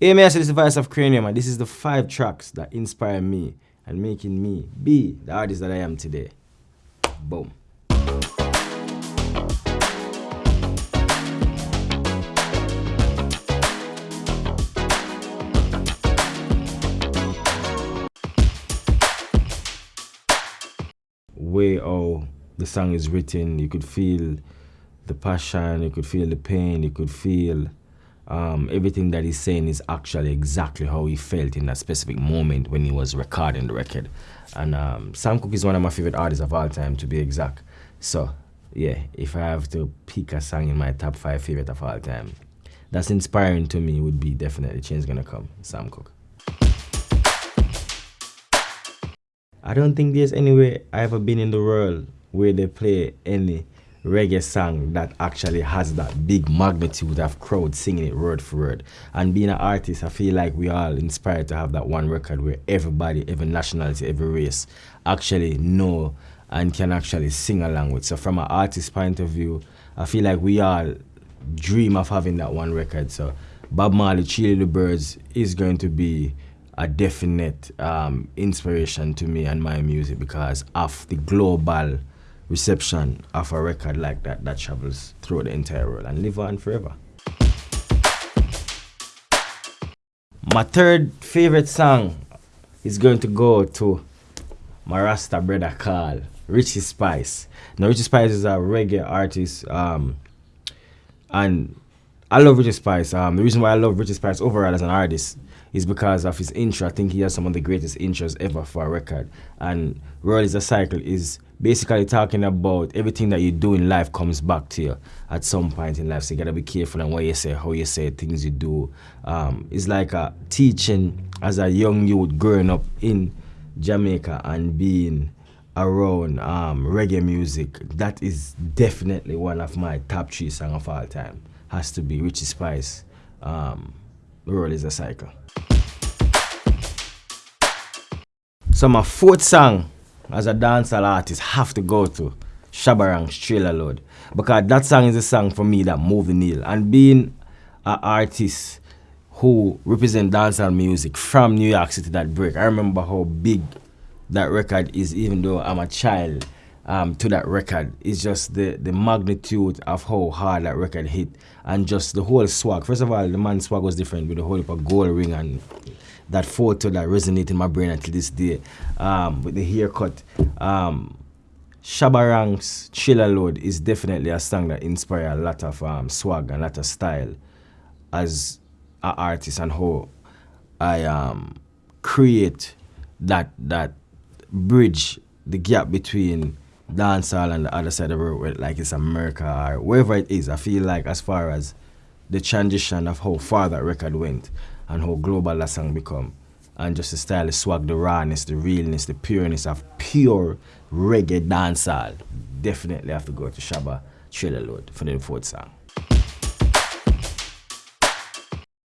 Hey, man, this is the voice of Kranium, and this is the five tracks that inspire me and making me be the artist that I am today. Boom. Way oh the song is written, you could feel the passion, you could feel the pain, you could feel um, everything that he's saying is actually exactly how he felt in that specific moment when he was recording the record. And um, Sam Cooke is one of my favorite artists of all time, to be exact. So, yeah, if I have to pick a song in my top five favorite of all time, that's inspiring to me would be definitely Change Gonna Come, Sam Cooke. I don't think there's anywhere I ever been in the world where they play any reggae song that actually has that big magnitude of crowd singing it word for word. And being an artist, I feel like we all inspired to have that one record where everybody, every nationality, every race actually know and can actually sing along with. So from an artist point of view, I feel like we all dream of having that one record. So Bob Marley, Three Little Birds is going to be a definite um, inspiration to me and my music because of the global reception of a record like that that travels through the entire world and live on forever. My third favorite song is going to go to my Rasta brother Carl, Richie Spice. Now Richie Spice is a reggae artist um, and I love Richie Spice. Um, the reason why I love Richie Spice overall as an artist is because of his intro. I think he has some of the greatest intros ever for a record. And World is a Cycle is basically talking about everything that you do in life comes back to you at some point in life. So you gotta be careful on what you say, how you say, things you do. Um, it's like a teaching as a young youth growing up in Jamaica and being around um, reggae music. That is definitely one of my top three songs of all time. Has to be Richie Spice. Um, the world is a cycle. So my fourth song as a dancehall artist have to go to Shabba Ranks Trailer Load because that song is a song for me that moved the needle. And being an artist who represent dancehall music from New York City that break I remember how big that record is even though I'm a child um, to that record it's just the the magnitude of how hard that record hit and just the whole swag first of all the man's swag was different with the whole gold ring and that photo that resonates in my brain until this day um, with the haircut. Um, Shabba Ranks Trailer Load is definitely a song that inspires a lot of um, swag and a lot of style as an artist and how I um, create that that bridge, the gap between dancehall and the other side of the world, like it's America or wherever it is. I feel like as far as the transition of how far that record went, and how global that song become. And just the style, the swag, the rawness, the realness, the pureness of pure reggae dancehall. Definitely have to go to Shabba Trailer Load for the fourth song.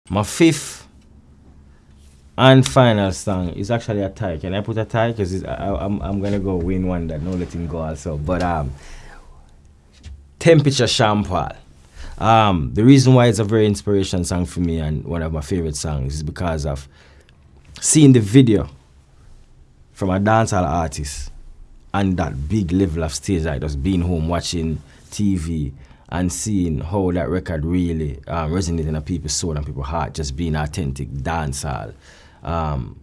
My fifth and final song is actually a tie. Can I put a tie? Because I'm, I'm going to go Wayne Wonder no letting go also. But um, Temperature Sean Um, the reason why it's a very inspirational song for me and one of my favorite songs is because of seeing the video from a dancehall artist and that big level of stage, like just being home watching TV and seeing how that record really um, resonated in people's soul and people's heart, just being authentic dancehall. Um,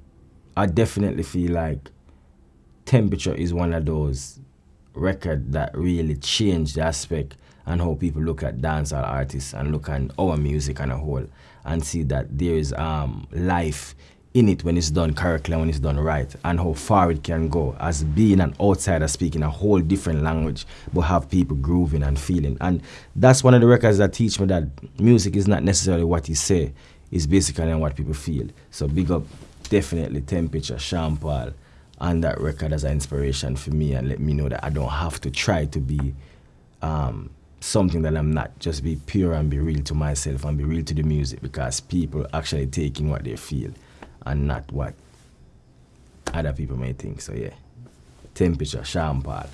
I definitely feel like Temperature is one of those record that really changed the aspect and how people look at dancehall artists and look at our music and a whole and see that there is um, life in it when it's done correctly and when it's done right and how far it can go. As being an outsider speaking a whole different language but have people grooving and feeling. And that's one of the records that teach me that music is not necessarily what you say it's basically what people feel so big up definitely temperature Sean Paul and that record as an inspiration for me and let me know that I don't have to try to be um, something that I'm not. Just be pure and be real to myself and be real to the music because people actually taking what they feel and not what other people may think. So yeah, temperature, Sean Paul.